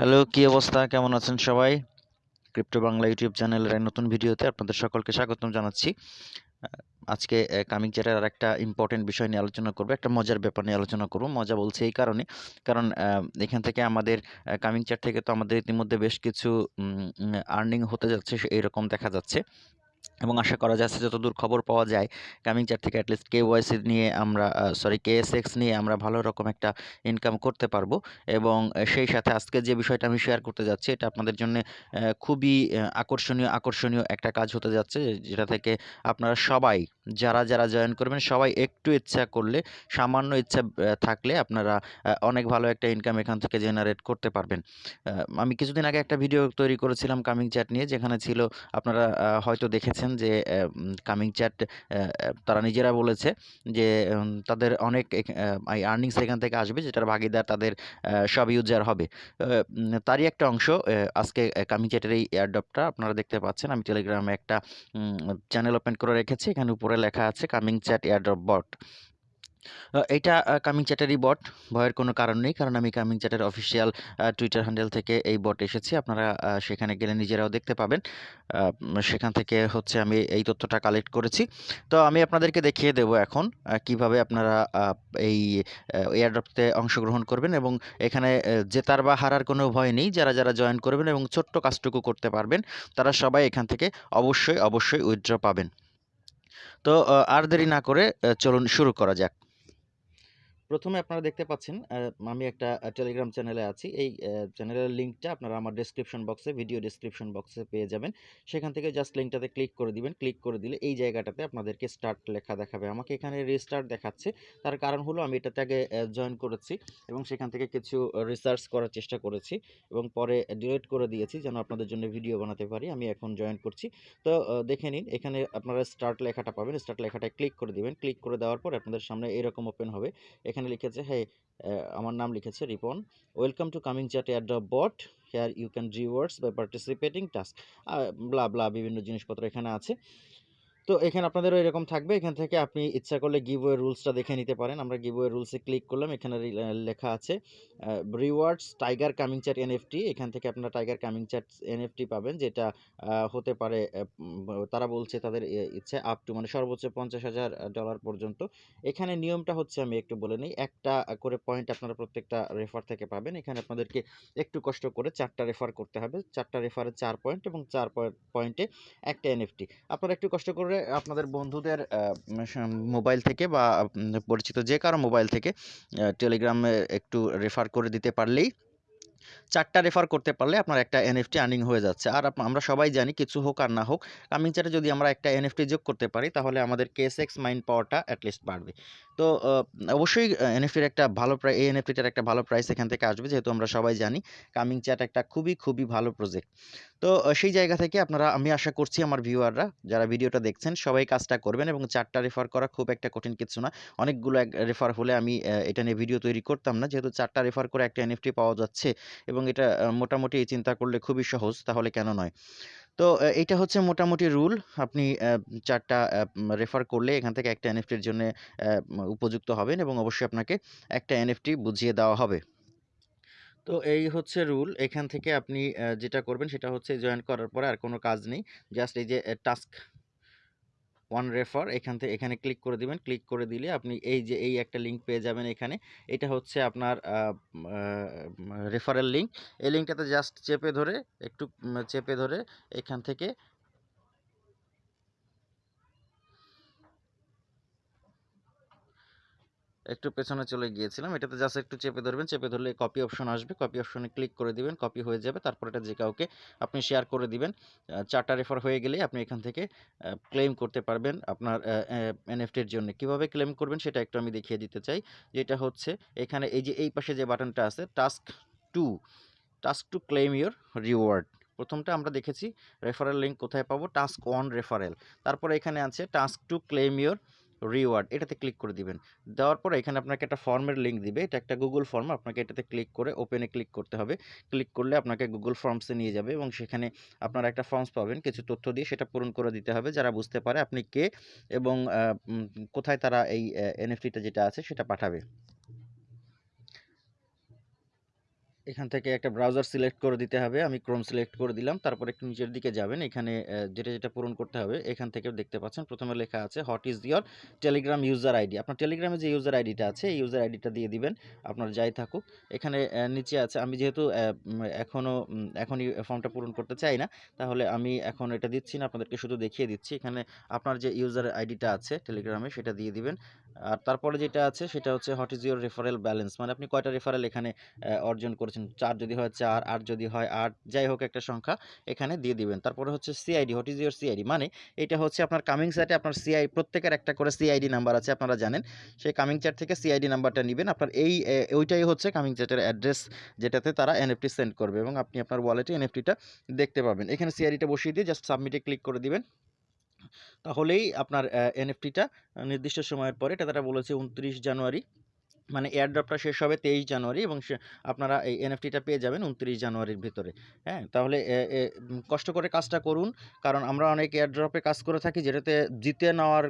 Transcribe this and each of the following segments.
Hello, কি অবস্থা? কেমন আছেন সবাই? ক্রিপ্টো বাংলা ইউটিউব চ্যানেলের এক নতুন ভিডিওতে আপনাদের সকলকে স্বাগতম জানাচ্ছি। আজকে কামিং চ্যাটের আর একটা ইম্পর্টেন্ট বিষয় নিয়ে আলোচনা করব, একটা মজার ব্যাপার নিয়ে আলোচনা করব। মজা বলছে এই কারণে। কারণ এখান থেকে আমাদের কামিং চ্যাট থেকে তো আমাদের ইতিমধ্যে বেশ কিছু আর্নিং হতে যাচ্ছে এইরকম দেখা যাচ্ছে। এবং আশা করা যাচ্ছে যতদূর খবর পাওয়া যায় কামিং চার থেকে অ্যাটলিস্ট কে ওয়াইসি নিয়ে আমরা সরি কে এস এক্স নিয়ে আমরা ভালো রকম একটা ইনকাম করতে পারব। এবং সেই সাথে আজকে যে বিষয়টা আমি শেয়ার করতে যাচ্ছি, এটা আপনাদের জন্য খুবই আকর্ষণীয় আকর্ষণীয় একটা কাজ হতে যাচ্ছে, যেটা থেকে আপনারা সবাই যারা যারা জয়েন করবেন, সবাই একটু ইচ্ছা করলে, সামান্য ইচ্ছা থাকলে আপনারা অনেক ভালো একটা ইনকাম এখান থেকে জেনারেট করতে পারবেন। আমি কিছুদিন আগে একটা ভিডিও তৈরি করেছিলাম কামিং চ্যাট নিয়ে, যেখানে ছিল, আপনারা হয়তো দেখেছেন যে কামিং চ্যাট তারা নিজেরা বলেছে যে তাদের অনেক আর্নিংস এখান থেকে আসবে, যেটার ভাগিদার তাদের সব ইউজার হবে। তারই একটা অংশ আজকে কামিং চ্যাটের এই এয়ারডপটা আপনারা দেখতে পাচ্ছেন। আমি টেলিগ্রামে একটা চ্যানেল ওপেন করে রেখেছি, এখানে উপরে লেখা আছে কামিং চ্যাট এয়ারড্রপ বট এটা কামিং চ্যাটেরই বট ভয়ের কোনো কারণ নেই, কারণ আমি কামিং চ্যাটের অফিসিয়াল টুইটার হ্যান্ডেল থেকে এই বট এসেছি, আপনারা সেখানে গেলে নিজেরাও দেখতে পাবেন। সেখান থেকে হচ্ছে আমি এই তথ্যটা কালেক্ট করেছি। তো আমি আপনাদেরকে দেখিয়ে দেবো এখন কীভাবে আপনারা এই এয়ারড্রপতে অংশগ্রহণ করবেন এবং এখানে জেতার বা হারার কোনো ভয় নেই, যারা যারা জয়েন করবেন এবং ছোট্ট কাজটুকু করতে পারবেন, তারা সবাই এখান থেকে অবশ্যই অবশ্যই উইথড্র পাবেন। তো আর দেরি না করে চলুন শুরু করা যাক। প্রথমে আপনারা দেখতে পাচ্ছেন আমি একটা টেলিগ্রাম চ্যানেলে আছি। এই চ্যানেলের লিঙ্কটা আপনারা আমার ডেসক্রিপশন বক্সে ভিডিও ডেসক্রিপশন বক্সে পেয়ে যাবেন। সেখান থেকে জাস্ট লিঙ্কটাতে ক্লিক করে দিবেন। ক্লিক করে দিলে এই জায়গাটাতে আপনাদেরকে স্টার্ট লেখা দেখাবে। আমাকে এখানে রিস্টার্ট দেখাচ্ছে। তার কারণ হলো আমি এটাতে আগে জয়েন করেছি এবং সেখান থেকে কিছু রিসার্চ করার চেষ্টা করেছি এবং পরে ডিলিট করে দিয়েছি যেন আপনাদের জন্য ভিডিও বানাতে পারি। আমি এখন জয়েন করছি। তো দেখে নিন, এখানে আপনারা স্টার্ট লেখাটা পাবেন। স্টার্ট লেখাটায় ক্লিক করে দিবেন। ক্লিক করে দেওয়ার পর আপনাদের সামনে এরকম ওপেন হবে। এখানে লিখেছে হে আমার নাম লিখেছে Ripon. Welcome to coming chat air the bot here you can rewards by participating task blah blah বিভিন্ন জিনিসপত্র এখানে আছে। তো এখানে আপনাদেরও এরকম থাকবে। এখান থেকে আপনি ইচ্ছা করলে গিভওয়ে রুলসটা দেখে নিতে পারেন। আমরা গিভওয়ে রুলসে ক্লিক করলাম। এখানে লেখা আছে rewards tiger coming chat NFT এখান থেকে আপনারা টাইগার কামিং চ্যাট এনএফটি পাবেন, যেটা হতে পারে তারা বলছে তাদের ইচ্ছে আপ টু মানে সর্বোচ্চ পঞ্চাশ হাজার ডলার পর্যন্ত। এখানে নিয়মটা হচ্ছে আমি একটু বলে নিই। একটা করে পয়েন্ট আপনারা প্রত্যেকটা রেফার থেকে পাবেন। এখানে আপনাদেরকে একটু কষ্ট করে চারটা রেফার করতে হবে। চারটা রেফারে চার পয়েন্ট এবং চার পয়েন্টে একটা এনএফটি আপনারা একটু কষ্ট করে আপনাদের বন্ধুদের মোবাইল থেকে বা পরিচিত যে কারও মোবাইল থেকে টেলিগ্রামে একটু রেফার করে দিতে পারলেই চারটা রেফার করতে পারলে আপনার একটা এনএফটি আর্নিং হয়ে যাচ্ছে। আর আমরা সবাই জানি কিছু হোক আর না হোক কামিং চ্যাটে যদি আমরা একটা এনএফটি যোগ করতে পারি, তাহলে আমাদের কেস এক্স মাইন্ড পাওয়ারটা অ্যাটলিস্ট বাড়বে। তো অবশ্যই এনএফটির একটা ভালো প্রাইস এই এনএফটিটার একটা ভালো প্রাইস এখান থেকে আসবে, যেহেতু আমরা সবাই জানি কামিং চ্যাট একটা খুবই খুবই ভালো প্রজেক্ট তো সেই জায়গা থেকে আপনারা, আমি আশা করছি আমার ভিউয়াররা যারা ভিডিওটা দেখছেন, সবাই কাজটা করবেন এবং চারটা রেফার করা খুব একটা কঠিন কিছু না। অনেকগুলো রেফার হলে আমি এটা নিয়ে ভিডিও তৈরি করতাম না, যেহেতু চারটা রেফার করে একটা এনএফটি পাওয়া যাচ্ছে এবং এটা মোটামুটি চিন্তা করলে খুবই সহজ, তাহলে কেন নয়। তো এইটা হচ্ছে মোটামুটি রুল। আপনি চারটা রেফার করলে এখান থেকে একটা এনএফটির জন্য উপযুক্ত হবেন এবং অবশ্যই আপনাকে একটা এনএফটি বুঝিয়ে দেওয়া হবে। তো এই হচ্ছে রুল। এখান থেকে আপনি যেটা করবেন সেটা হচ্ছে জয়েন করার পরে আর কোনো কাজ নেই। জাস্ট এই যে টাস্ক ওয়ান রেফার এখান থেকে এখানে ক্লিক করে দিবেন। ক্লিক করে দিলে আপনি এই যে, এই একটা লিঙ্ক পেয়ে যাবেন এখানে। এটা হচ্ছে আপনার রেফারেল লিঙ্ক এই লিঙ্কটাতে জাস্ট চেপে ধরে, একটু চেপে ধরে এখান থেকে একটু পেছনে চলে গিয়েছিলাম। এটাতে জাস্ট একটু চেপে ধরবেন, চেপে ধরলে কপি অপশন আসবে। কপি অপশনে ক্লিক করে দিবেন কপি হয়ে যাবে। তারপর এটা যে কাউকে আপনি শেয়ার করে দিবেন চারটা রেফার হয়ে গেলেই আপনি এখান থেকে ক্লেম করতে পারবেন আপনার এনএফটির জন্য। কীভাবে ক্লেম করবেন সেটা একটু আমি দেখিয়ে দিতে চাই। যেটা হচ্ছে, এখানে এই যে, এই পাশে যে বাটনটা আছে task two task to claim your reward প্রথমটা আমরা দেখেছি রেফারেল লিঙ্ক কোথায় পাবো? টাস্ক ওয়ান রেফারেল তারপরে এখানে আছে task to claim your reward এটাতে ক্লিক করে দিবেন। দেওয়ার পরে এখানে আপনাকে একটা ফর্মের লিঙ্ক দিবে। এটা একটা গুগল ফর্ম আপনাকে এটাতে ক্লিক করে ওপেনে ক্লিক করতে হবে। ক্লিক করলে আপনাকে গুগল ফর্মসে নিয়ে যাবে এবং সেখানে আপনারা একটা ফর্মস পাবেন। কিছু তথ্য দিয়ে সেটা পূরণ করে দিতে হবে। যারা বুঝতে পারে আপনি কে এবং কোথায় তারা এই এনএফটিটা যেটা আছে সেটা পাঠাবে। এখান থেকে একটা ব্রাউজার সিলেক্ট করে দিতে হবে। আমি ক্রোম সিলেক্ট করে দিলাম। তারপর একটু নিচের দিকে যাবেন। এখানে যেটা যেটা পূরণ করতে হবে এখান থেকে দেখতে পাচ্ছেন। প্রথমে লেখা আছে what is your Telegram user ID আপনার টেলিগ্রামে যে ইউজার আইডিটা আছে এই ইউজার আইডিটা দিয়ে দিবেন। আপনার যাই থাকুক। এখানে নিচে আছে আমি যেহেতু আহ, উম, এখনও এখনই ফর্মটা পূরণ করতে চাই না তাহলে আমি এখন এটা দিচ্ছি না। আপনাদেরকে শুধু দেখিয়ে দিচ্ছি। এখানে আপনার যে ইউজার আইডিটা আছে টেলিগ্রামে সেটা দিয়ে দিবেন। আর তারপরে যেটা আছে, সেটা হচ্ছে what is your referral balance মানে আপনি কয়টা রেফারেল এখানে অর্জন করেছেন? চার যদি হয়, চার, আট যদি হয়, আট, যাই হোক একটা সংখ্যা এখানে দিয়ে দিবেন। তারপরে হচ্ছে CID what is your CID মানে এটা হচ্ছে আপনার কামিং চ্যাটে আপনার সিআই প্রত্যেকের একটা করে সিআইডি নাম্বার আছে, আপনারা জানেন। সেই কামিং চ্যাট থেকে সিআইডি নাম্বারটা নেবেন। আপনার এই ওইটাই হচ্ছে কামিং চ্যাটের অ্যাড্রেস যেটাতে তারা এনএফটি সেন্ড করবে এবং আপনি আপনার ওয়ালেটে এনএফটিটা দেখতে পাবেন। এখানে সিআইডিটা বসিয়ে দিয়ে জাস্ট সাবমিটে ক্লিক করে দিবেন। তাহলেই আপনার এনএফটিটা নির্দিষ্ট সময়ের পরে, এটা তারা বলেছে উনত্রিশ জানুয়ারি মানে এয়ারড্রপটা শেষ হবে তেইশ জানুয়ারি এবং আপনারা এই এনএফটিটা পেয়ে যাবেন উনত্রিশ জানুয়ারির ভিতরে হ্যাঁ? তাহলে কষ্ট করে কাজটা করুন, কারণ আমরা অনেক এয়ারড্রপে কাজ করে থাকি যেটাতে জিতে নেওয়ার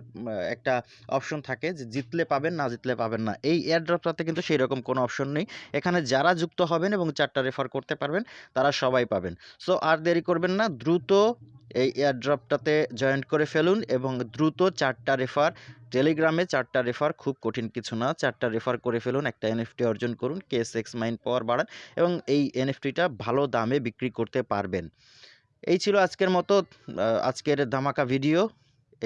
একটা অপশন থাকে যে জিতলে পাবেন, না জিতলে পাবেন না, এই এয়ারড্রপটাতে কিন্তু সেই রকম কোনো অপশন নেই, এখানে যারা যুক্ত হবেন এবং চারটা রেফার করতে পারবেন, তারা সবাই পাবেন, সো আর দেরি করবেন না, দ্রুত এই এয়ারড্রপটাতে জয়েন্ট করে ফেলুন এবং দ্রুত চারটা রেফার টেলিগ্রামে চারটা রেফার খুব কঠিন কিছু না, চারটা রেফার করে ফেলুন, একটা এনএফটি অর্জন করুন কে সিক্স মাইন্ড পাওয়ার বাড়ান এবং এই এনএফটিটা ভালো দামে বিক্রি করতে পারবেন। এই ছিল আজকের মতো আজকের ধামাকা ভিডিও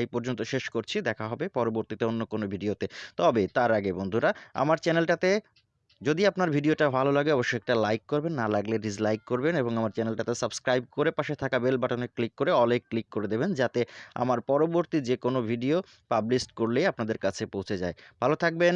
এই পর্যন্ত শেষ করছি, দেখা হবে পরবর্তীতে অন্য কোনো ভিডিওতে তবে তার আগে বন্ধুরা, আমার চ্যানেলটাতে যদি আপনার ভিডিওটা ভালো লাগে, অবশ্যই একটা লাইক করবেন, না লাগলে ডিসলাইক করবেন এবং আমার চ্যানেলটাতে সাবস্ক্রাইব করে পাশে থাকা বেল বাটনে ক্লিক করে অলে ক্লিক করে দেবেন, যাতে আমার পরবর্তী যে কোনো ভিডিও পাবলিশ করলেই আপনাদের কাছে পৌঁছে যায়। ভালো থাকবেন।